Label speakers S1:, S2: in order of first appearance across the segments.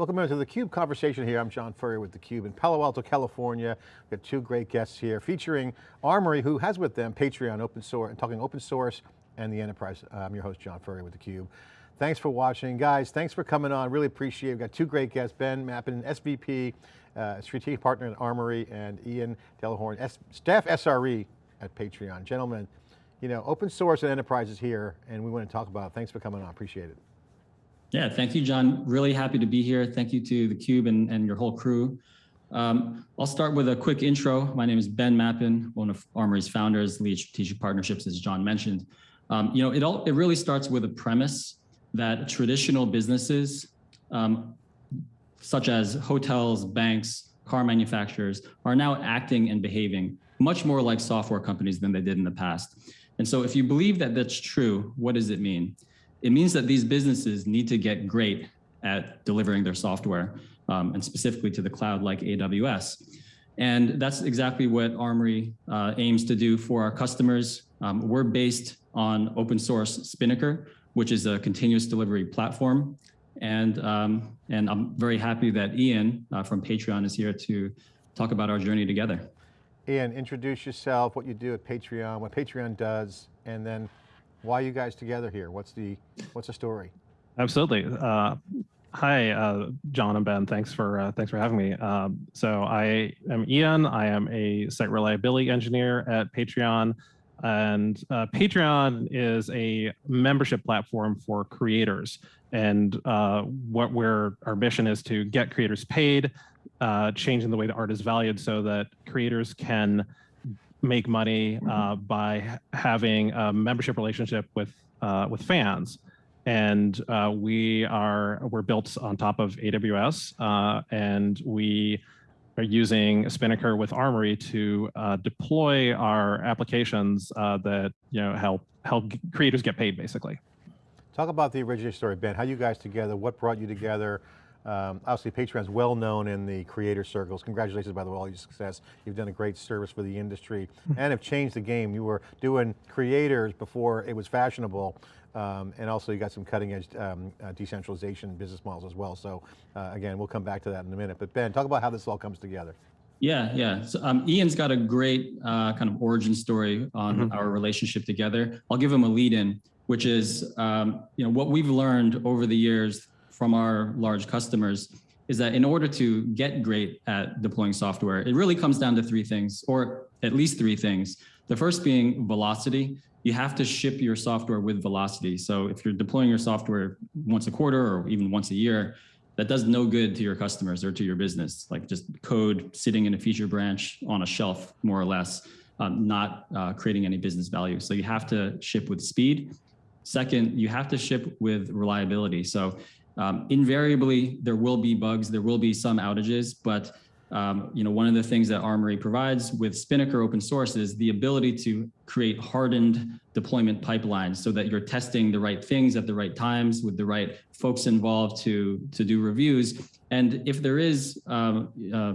S1: Welcome to the CUBE conversation here. I'm John Furrier with theCUBE in Palo Alto, California. We've got two great guests here featuring Armory, who has with them Patreon open source, and talking open source and the enterprise. Uh, I'm your host, John Furrier with theCUBE. Thanks for watching. Guys, thanks for coming on. Really appreciate it. We've got two great guests, Ben Mappen, SVP, uh, strategic partner at Armory, and Ian Delahorn, S staff SRE at Patreon. Gentlemen, you know, open source and enterprise is here, and we want to talk about it. Thanks for coming on, appreciate it.
S2: Yeah, thank you, John. Really happy to be here. Thank you to theCUBE and, and your whole crew. Um, I'll start with a quick intro. My name is Ben Mappen, one of Armory's founders, lead strategic partnerships, as John mentioned. Um, you know, it all it really starts with a premise that traditional businesses, um, such as hotels, banks, car manufacturers, are now acting and behaving much more like software companies than they did in the past. And so if you believe that that's true, what does it mean? It means that these businesses need to get great at delivering their software, um, and specifically to the cloud like AWS. And that's exactly what Armory uh, aims to do for our customers. Um, we're based on open source Spinnaker, which is a continuous delivery platform. And, um, and I'm very happy that Ian uh, from Patreon is here to talk about our journey together.
S1: Ian, introduce yourself, what you do at Patreon, what Patreon does, and then why are you guys together here? What's the what's the story?
S3: Absolutely. Uh, hi, uh, John and Ben. Thanks for uh, thanks for having me. Um, so I am Ian. I am a site reliability engineer at Patreon, and uh, Patreon is a membership platform for creators. And uh, what we're our mission is to get creators paid, uh, changing the way the art is valued, so that creators can make money mm-hmm. uh, by having a membership relationship with uh, with fans. And uh, we are we're built on top of AWS, uh, and we are using Spinnaker with Armory to uh, deploy our applications uh, that you know help help creators get paid, basically.
S1: Talk about the origin story, Ben. How you guys together? What brought you together? Um, obviously, Patreon's well known in the creator circles. Congratulations, by the way, all your success. You've done a great service for the industry and have changed the game. You were doing creators before it was fashionable. Um, and also you got some cutting edge um, uh, decentralization business models as well. So uh, again, we'll come back to that in a minute. But Ben, talk about how this all comes together.
S2: Yeah, yeah. So um, Ian's got a great uh, kind of origin story on mm -hmm. our relationship together. I'll give him a lead in, which is, um, you know, what we've learned over the years from our large customers is that in order to get great at deploying software, it really comes down to three things, or at least three things. The first being velocity. You have to ship your software with velocity. So if you're deploying your software once a quarter or even once a year, that does no good to your customers or to your business, like just code sitting in a feature branch on a shelf, more or less, um, not uh, creating any business value. So you have to ship with speed. Second, you have to ship with reliability. So um, invariably, there will be bugs, there will be some outages, but um, you know, one of the things that Armory provides with Spinnaker open source is the ability to create hardened deployment pipelines so that you're testing the right things at the right times with the right folks involved to, to do reviews. And if there is, um, uh,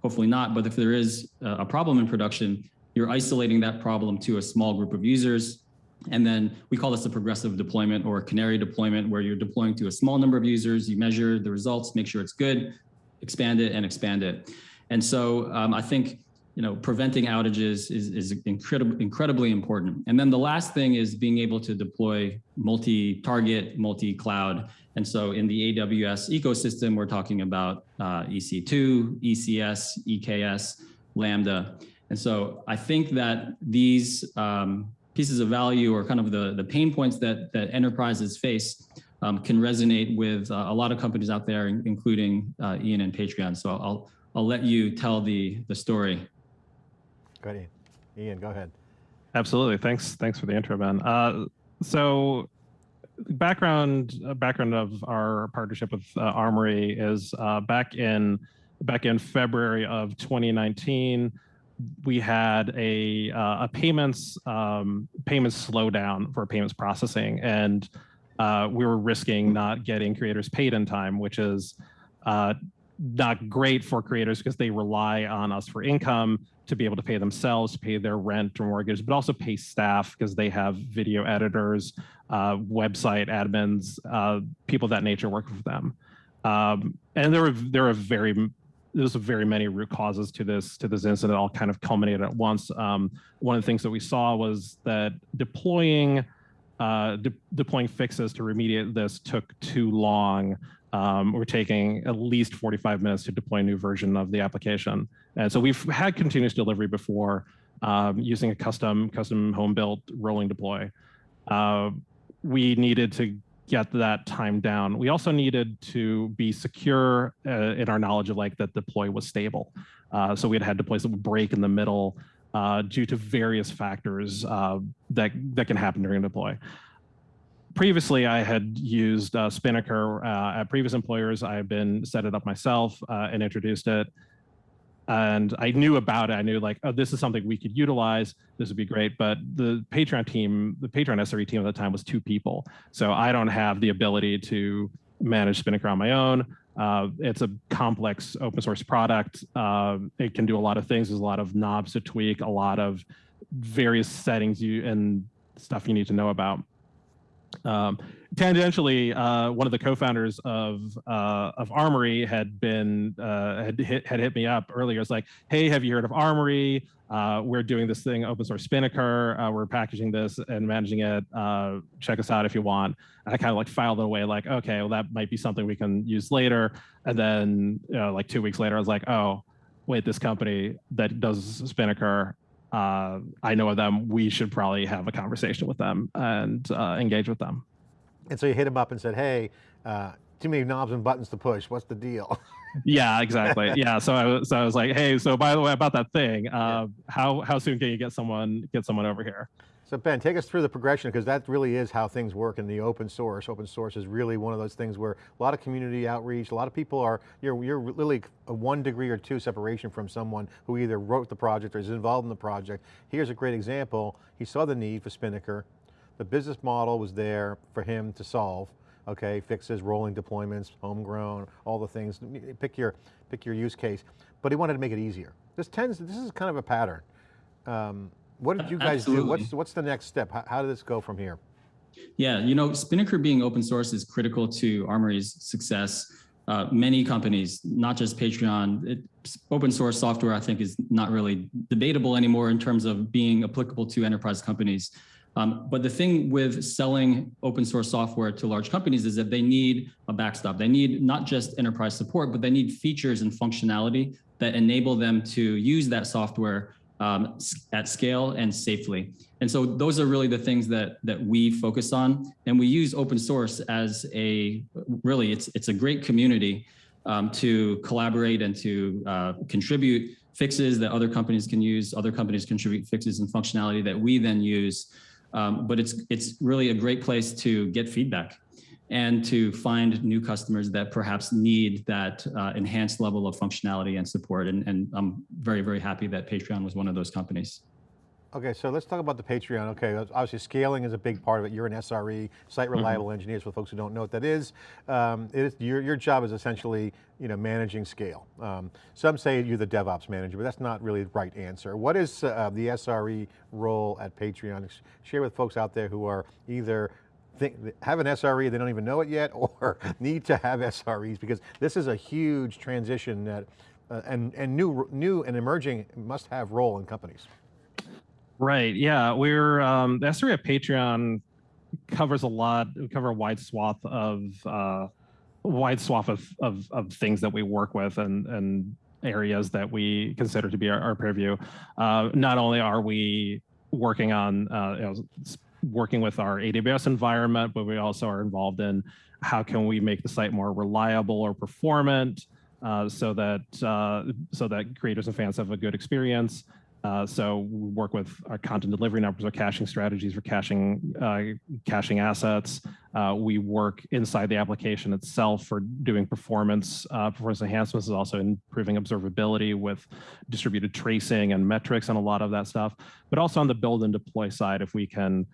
S2: hopefully not, but if there is a problem in production, you're isolating that problem to a small group of users and then we call this a progressive deployment or canary deployment where you're deploying to a small number of users, you measure the results, make sure it's good, expand it and expand it. And so um, I think you know, preventing outages is, is incredibly, incredibly important. And then the last thing is being able to deploy multi-target, multi-cloud. And so in the AWS ecosystem, we're talking about uh, EC2, ECS, EKS, Lambda. And so I think that these um, pieces of value or kind of the, the pain points that, that enterprises face um, can resonate with uh, a lot of companies out there, including uh, Ian and Patreon. So I'll, I'll let you tell the, the story.
S1: Go ahead, Ian, go ahead.
S3: Absolutely, thanks, thanks for the intro, Ben. Uh, so background uh, background of our partnership with uh, Armory is uh, back in back in February of 2019 we had a uh, a payments um, payments slowdown for payments processing, and uh, we were risking not getting creators paid in time, which is uh, not great for creators because they rely on us for income to be able to pay themselves, pay their rent or mortgage, but also pay staff because they have video editors, uh, website admins, uh, people of that nature work for them. Um, and there were there are very there's very many root causes to this to this incident all kind of culminated at once. Um, one of the things that we saw was that deploying uh, de deploying fixes to remediate this took too long. Um, we're taking at least 45 minutes to deploy a new version of the application. And so we've had continuous delivery before um, using a custom custom home built rolling deploy. Uh, we needed to get that time down. We also needed to be secure uh, in our knowledge of like that deploy was stable. Uh, so we had had deploys that would break in the middle uh, due to various factors uh, that that can happen during a deploy. Previously, I had used uh, Spinnaker uh, at previous employers. I've been set it up myself and introduced it and I knew about it. I knew like, oh, this is something we could utilize. This would be great. But the Patreon team, the Patreon SRE team at the time was two people. So I don't have the ability to manage Spinnaker on my own. Uh, it's a complex open source product. Uh, it can do a lot of things. There's a lot of knobs to tweak, a lot of various settings you and stuff you need to know about. Um, tangentially, uh, one of the co-founders of uh, of Armory had been uh, had hit had hit me up earlier. It's like, hey, have you heard of Armory? Uh, we're doing this thing, open source Spinnaker. Uh, we're packaging this and managing it. Uh, check us out if you want. And I kind of like filed it away, like, okay, well, that might be something we can use later. And then, you know, like two weeks later, I was like, oh, wait, this company that does Spinnaker uh, I know of them, we should probably have a conversation with them and uh, engage with them.
S1: And so you hit him up and said, hey, uh, too many knobs and buttons to push. What's the deal?
S3: yeah, exactly. Yeah. So I was, so I was like, hey, so by the way, about that thing, uh, yeah. how, how soon can you get someone, get someone over here?
S1: So Ben, take us through the progression because that really is how things work in the open source. Open source is really one of those things where a lot of community outreach, a lot of people are, you're, you're really a one degree or two separation from someone who either wrote the project or is involved in the project. Here's a great example. He saw the need for Spinnaker. The business model was there for him to solve okay, fixes, rolling deployments, homegrown, all the things, pick your, pick your use case, but he wanted to make it easier. This tends, this is kind of a pattern. Um, what did you guys Absolutely. do? What's, what's the next step? How, how did this go from here?
S2: Yeah, you know, Spinnaker being open source is critical to Armory's success. Uh, many companies, not just Patreon, it, open source software, I think is not really debatable anymore in terms of being applicable to enterprise companies. Um, but the thing with selling open source software to large companies is that they need a backstop. They need not just enterprise support, but they need features and functionality that enable them to use that software um, at scale and safely. And so those are really the things that that we focus on. And we use open source as a, really, it's, it's a great community um, to collaborate and to uh, contribute fixes that other companies can use. Other companies contribute fixes and functionality that we then use. Um, but it's, it's really a great place to get feedback and to find new customers that perhaps need that uh, enhanced level of functionality and support. And, and I'm very, very happy that Patreon was one of those companies.
S1: Okay, so let's talk about the Patreon. Okay, obviously scaling is a big part of it. You're an SRE, site mm-hmm. reliable mm -hmm. engineers for folks who don't know what that is. Um, it is your, your job is essentially you know, managing scale. Um, some say you're the DevOps manager, but that's not really the right answer. What is uh, the SRE role at Patreon? Share with folks out there who are either think, have an SRE, they don't even know it yet, or need to have SREs because this is a huge transition that, uh, and, and new, new and emerging must have role in companies.
S3: Right, yeah, we're, um, the SRE at Patreon covers a lot, we cover a wide swath of, uh, wide swath of, of, of things that we work with and, and areas that we consider to be our, our purview. Uh, not only are we working on uh, you know, working with our AWS environment, but we also are involved in how can we make the site more reliable or performant uh, so that uh, so that creators and fans have a good experience. Uh, so we work with our content delivery numbers, our caching strategies for caching uh, caching assets. Uh, we work inside the application itself for doing performance uh, performance enhancements, is also improving observability with distributed tracing and metrics and a lot of that stuff. But also on the build and deploy side, if we can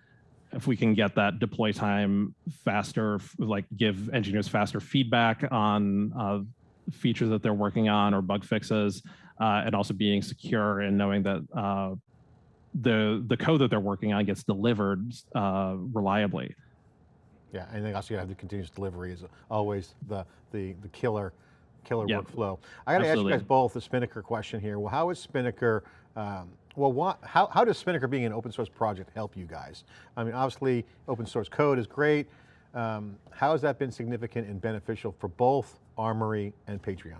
S3: if we can get that deploy time faster, like give engineers faster feedback on uh, features that they're working on or bug fixes, uh, and also being secure and knowing that uh, the the code that they're working on gets delivered uh, reliably.
S1: Yeah, and then also you have the continuous delivery is always the, the, the killer, killer
S3: Yeah.
S1: workflow. I got to ask you guys both the Spinnaker question here. Well, how is Spinnaker, um, well, what, how, how does Spinnaker being an open source project help you guys? I mean, obviously open source code is great. Um, how has that been significant and beneficial for both Armory and Patreon?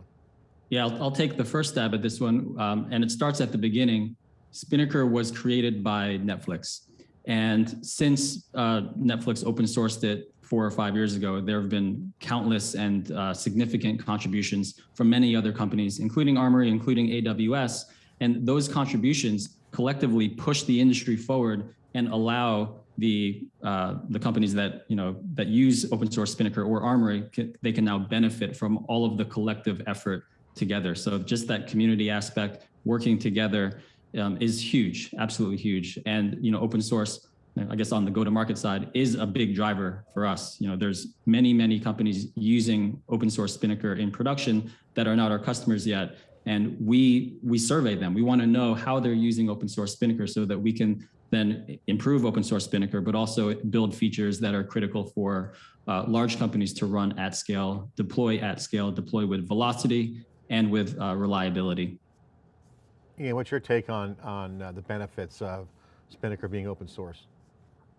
S2: Yeah, I'll, I'll take the first stab at this one. Um, and it starts at the beginning. Spinnaker was created by Netflix. And since uh, Netflix open sourced it four or five years ago, there have been countless and uh, significant contributions from many other companies, including Armory, including AWS. And those contributions collectively push the industry forward and allow the uh, the companies that you know that use open source Spinnaker or Armory, they can now benefit from all of the collective effort together. So just that community aspect, working together, um, is huge, absolutely huge. And you know, open source, I guess on the go-to-market side, is a big driver for us. You know, there's many, many companies using open source Spinnaker in production that are not our customers yet. And we we survey them. We want to know how they're using open source Spinnaker so that we can then improve open source Spinnaker, but also build features that are critical for uh, large companies to run at scale, deploy at scale, deploy with velocity and with uh, reliability.
S1: Ian, what's your take on, on uh, the benefits of Spinnaker being open source?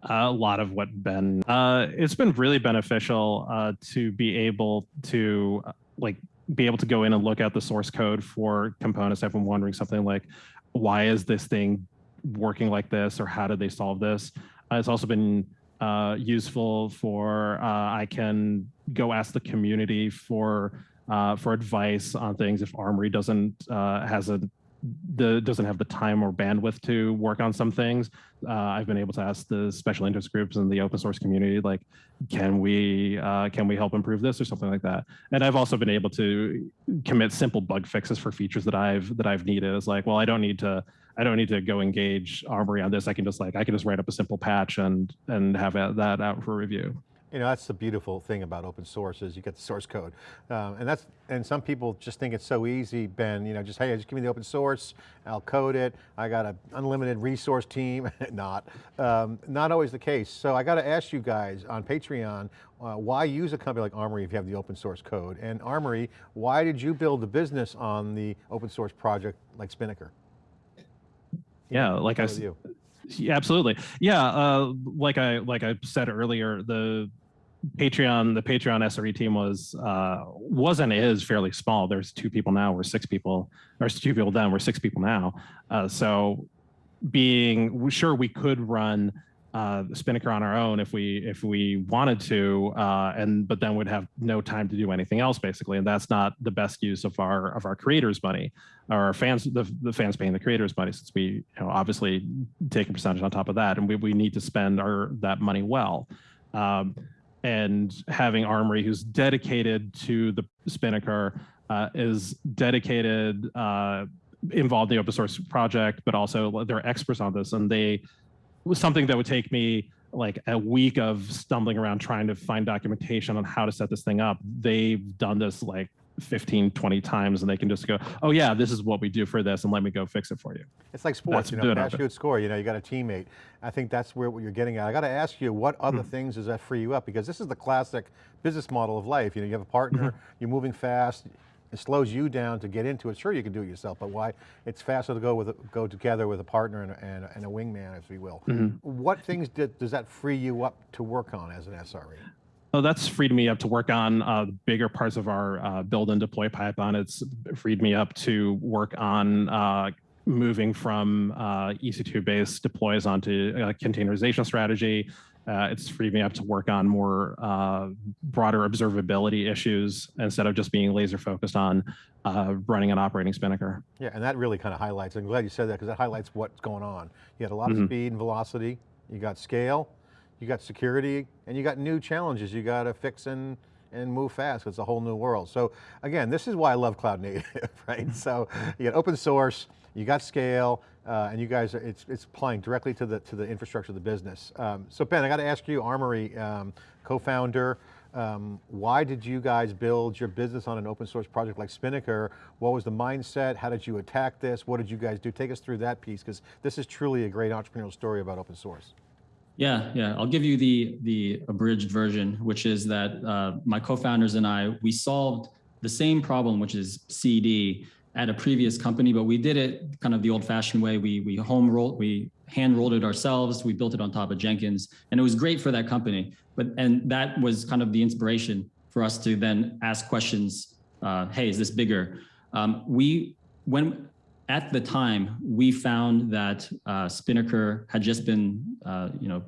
S3: a lot of what Ben, uh, it's been really beneficial uh, to be able to uh, like be able to go in and look at the source code for components. I've been wondering something like, why is this thing working like this or how did they solve this? Uh, it's also been uh, useful for, uh, I can go ask the community for uh, for advice on things if Armory doesn't uh, has a the doesn't have the time or bandwidth to work on some things. Uh, I've been able to ask the special interest groups in the open source community, like, can we uh, can we help improve this or something like that? And I've also been able to commit simple bug fixes for features that I've that I've needed. It's like, well, I don't need to I don't need to go engage Armory on this. I can just like I can just write up a simple patch and and have that out for review.
S1: You know, that's the beautiful thing about open source is you get the source code. Um, and that's, and some people just think it's so easy, Ben, you know, just, hey, just give me the open source, I'll code it. I got an unlimited resource team, not, um, not always the case. So I got to ask you guys on Patreon, uh, why use a company like Armory if you have the open source code? And Armory, why did you build a business on the open source project like Spinnaker?
S3: Yeah, like I
S1: Start with
S3: s-
S1: you.
S3: Yeah, absolutely. Yeah, uh, like I like I said earlier, the Patreon the Patreon SRE team was uh, was and is fairly small. There's two people now. We're six people. There's two people then. We're six people now. Uh, so being sure we could run uh, Spinnaker on our own if we if we wanted to, uh, and but then we'd have no time to do anything else basically, and that's not the best use of our of our creators' money, or our fans the, the fans paying the creators' money, since we you know obviously take a percentage on top of that, and we, we need to spend our that money well. Um, and having Armory, who's dedicated to the Spinnaker, uh, is dedicated, uh, involved in the open source project, but also they're experts on this, and they was something that would take me like a week of stumbling around trying to find documentation on how to set this thing up. They've done this like 15, 20 times, and they can just go, "Oh yeah, this is what we do for this, and let me go fix it for you."
S1: It's like sports,
S3: That's
S1: you know, pass, shoot, score, you know, you got a teammate. I think that's where what you're getting at. I got to ask you, what other
S3: Hmm.
S1: things does that free you up? Because this is the classic business model of life. You know, you have a partner,
S3: Mm-hmm.
S1: you're moving fast, it slows you down to get into it. Sure, you can do it yourself, but why? It's faster to go with go together with a partner and a, and a, and a wingman, if you will.
S3: Mm-hmm.
S1: What things did, does that free you up to work on as an SRE?
S3: Oh, that's freed me up to work on uh, bigger parts of our uh, build and deploy pipeline. It's freed me up to work on uh, moving from uh, EC2 based deploys onto a containerization strategy. Uh, it's freed me up to work on more uh, broader observability issues instead of just being laser focused on uh, running an operating Spinnaker.
S1: Yeah, and that really kind of highlights, I'm glad you said that because that highlights what's going on. You had a lot of
S3: Mhm.
S1: speed and velocity, you got scale, you got security, and you got new challenges you got to fix and, and move fast. It's a whole new world. So again, this is why I love cloud native, right? So you got open source, you got scale, uh, and you guys, are, it's, it's applying directly to the, to the infrastructure of the business. Um, so Ben, I got to ask you, Armory, um, co-founder, um, why did you guys build your business on an open source project like Spinnaker? What was the mindset? How did you attack this? What did you guys do? Take us through that piece, because this is truly a great entrepreneurial story about open source.
S2: Yeah, yeah. I'll give you the the abridged version, which is that uh, my co-founders and I we solved the same problem, which is CD, at a previous company, but we did it kind of the old-fashioned way. We we home rolled, we hand rolled it ourselves. We built it on top of Jenkins, and it was great for that company. But and that was kind of the inspiration for us to then ask questions. Uh, hey, is this bigger? Um, we when at the time, we found that uh, Spinnaker had just been, uh, you know,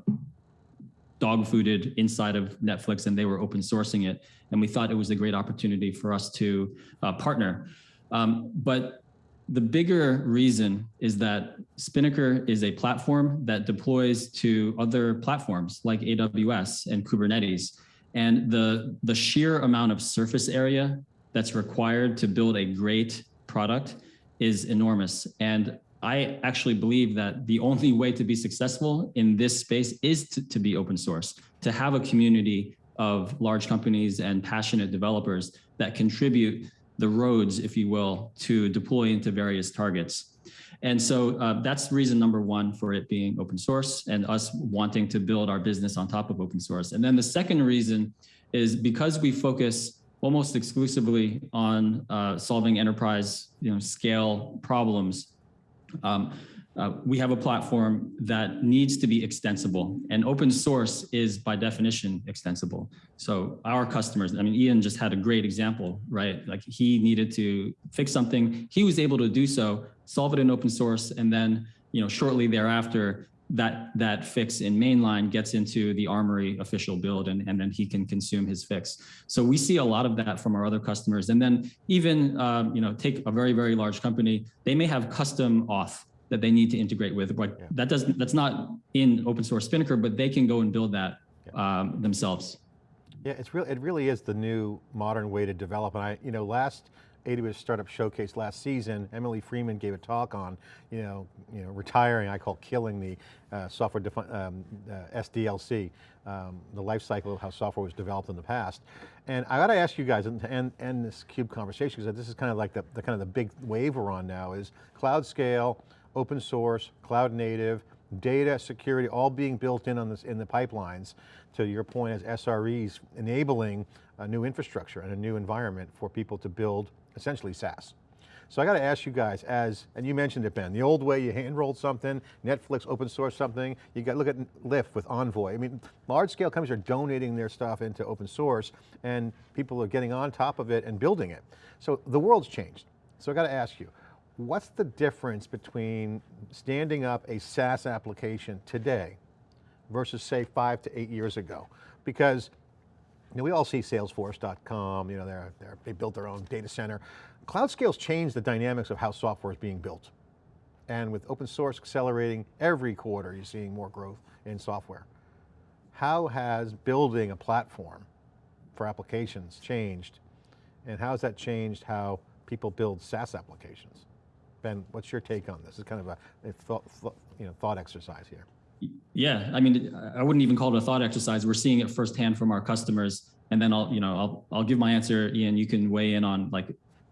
S2: dog fooded inside of Netflix and they were open sourcing it. And we thought it was a great opportunity for us to uh, partner. Um, but the bigger reason is that Spinnaker is a platform that deploys to other platforms like AWS and Kubernetes. And the, the sheer amount of surface area that's required to build a great product is enormous. And I actually believe that the only way to be successful in this space is to, to be open source, to have a community of large companies and passionate developers that contribute the roads, if you will, to deploy into various targets. And so uh, that's reason number one for it being open source and us wanting to build our business on top of open source. And then the second reason is because we focus almost exclusively on uh, solving enterprise you know, scale problems. Um, uh, we have a platform that needs to be extensible and open source is by definition extensible. So our customers, I mean, Ian just had a great example, right? Like he needed to fix something. He was able to do so, solve it in open source. And then, you know, shortly thereafter, that that fix in mainline gets into the Armory official build and, and then he can consume his fix. So we see a lot of that from our other customers. And then even, um, you know, take a very, very large company, they may have custom auth that they need to integrate with, but yeah. that doesn't, that's not in open source Spinnaker, but they can go and build that yeah. um, themselves.
S1: Yeah, it's real. It really is the new modern way to develop. And I, you know, last AWS Startup Showcase last season, Emily Freeman gave a talk on, you know, you know, retiring, I call killing the uh, software um, uh, SDLC, um, the life cycle of how software was developed in the past. And I got to ask you guys, and end, end this CUBE conversation, because this is kind of like the, the kind of the big wave we're on now, is cloud scale, open source, cloud native, data security, all being built in on this in the pipelines. To your point, as SREs enabling a new infrastructure and a new environment for people to build essentially SaaS. So I got to ask you guys as, and you mentioned it Ben, the old way you hand rolled something, Netflix open source something, you got look at Lyft with Envoy. I mean, large scale companies are donating their stuff into open source and people are getting on top of it and building it. So the world's changed. So I got to ask you, what's the difference between standing up a SaaS application today versus say five to eight years ago? Because you know, we all see salesforce.com, you know, they're, they're, they built their own data center. Cloud scales change the dynamics of how software is being built. And with open source accelerating every quarter, you're seeing more growth in software. How has building a platform for applications changed? And how has that changed how people build SaaS applications? Ben, what's your take on this? It's kind of a, a thought, you know, thought exercise here.
S2: Yeah, I mean, I wouldn't even call it a thought exercise. We're seeing it firsthand from our customers. And then I'll, you know, I'll, I'll give my answer, Ian, you can weigh in on like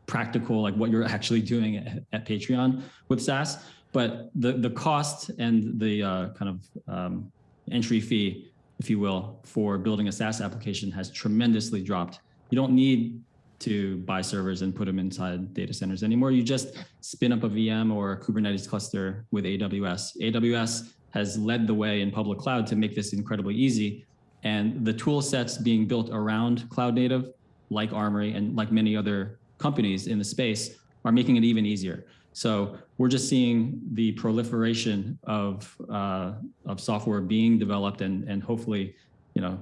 S2: practical, like what you're actually doing at, at Patreon with SaaS. But the, the cost and the uh, kind of um, entry fee, if you will, for building a SaaS application has tremendously dropped. You don't need to buy servers and put them inside data centers anymore. You just spin up a VM or a Kubernetes cluster with AWS. AWS has led the way in public cloud to make this incredibly easy. And the tool sets being built around cloud native, like Armory and like many other companies in the space are making it even easier. So we're just seeing the proliferation of, uh, of software being developed and, and hopefully, you know,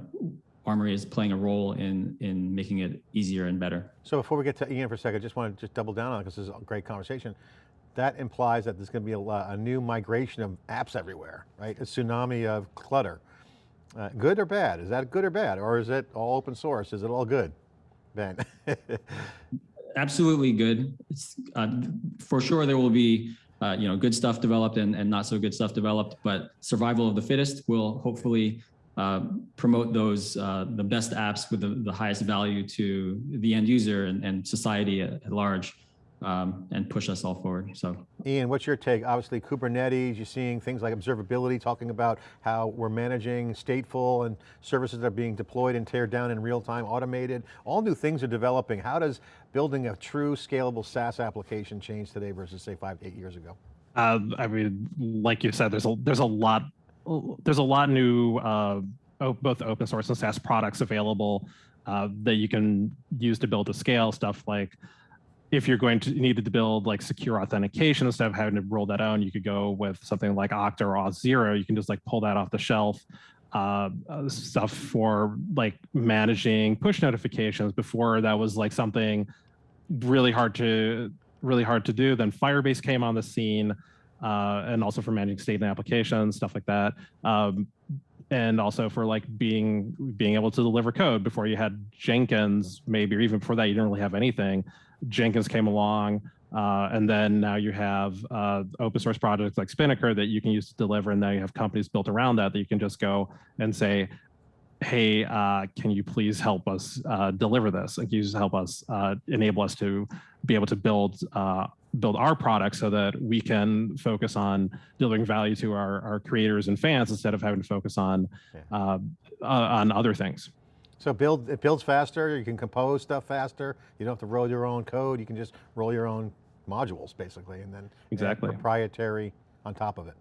S2: Armory is playing a role in, in making it easier and better.
S1: So before we get to Ian for a second, I just want to just double down on it because this is a great conversation that implies that there's going to be a, a, new migration of apps everywhere, right? A tsunami of clutter. Uh, good or bad? Is that good or bad? Or is it all open source? Is it all good, Ben?
S2: Absolutely good. Uh, for sure there will be uh, you know, good stuff developed and, and not so good stuff developed, but survival of the fittest will hopefully uh, promote those, uh, the best apps with the, the highest value to the end user and, and society at, at large. Um, and push us all forward. So
S1: Ian, what's your take? Obviously Kubernetes, you're seeing things like observability, talking about how we're managing stateful and services that are being deployed and teared down in real time, automated. All new things are developing. How does building a true scalable SaaS application change today versus say five, eight years ago?
S3: Uh, I mean, like you said, there's a there's a lot there's a lot new uh, both open source and SaaS products available uh, that you can use to build to scale stuff like if you're going to needed to build like secure authentication instead of having to roll that out, you could go with something like Okta or Auth0. You can just like pull that off the shelf. Uh, uh, stuff for like managing push notifications before that was like something really hard to really hard to do. Then Firebase came on the scene, uh, and also for managing state and applications, stuff like that. Um, and also for like being being able to deliver code before you had Jenkins, maybe or even before that you didn't really have anything. Jenkins came along, uh, and then now you have uh, open source projects like Spinnaker that you can use to deliver, and now you have companies built around that that you can just go and say, hey, uh, can you please help us uh, deliver this? And can you just help us uh, enable us to be able to build uh, build our product so that we can focus on delivering value to our, our creators and fans instead of having to focus on
S1: Yeah.
S3: uh, uh, on other things.
S1: So build, it builds faster, you can compose stuff faster, you don't have to roll your own code, you can just roll your own modules basically, and then
S3: Exactly.
S1: proprietary on top of it.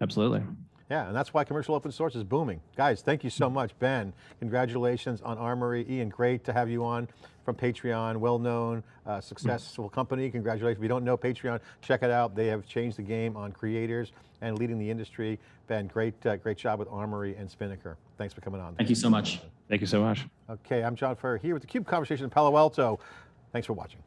S3: Absolutely.
S1: Yeah, and that's why commercial open source is booming. Guys, thank you so much. Ben, congratulations on Armory. Ian, great to have you on from Patreon, well-known, uh, successful company. Congratulations. If you don't know Patreon, check it out. They have changed the game on creators and leading the industry. Ben, great, uh, great job with Armory and Spinnaker. Thanks for coming on.
S2: thank you so much.
S3: Thank you so much.
S1: Okay, I'm John Furrier here with the CUBE Conversation in Palo Alto. Thanks for watching.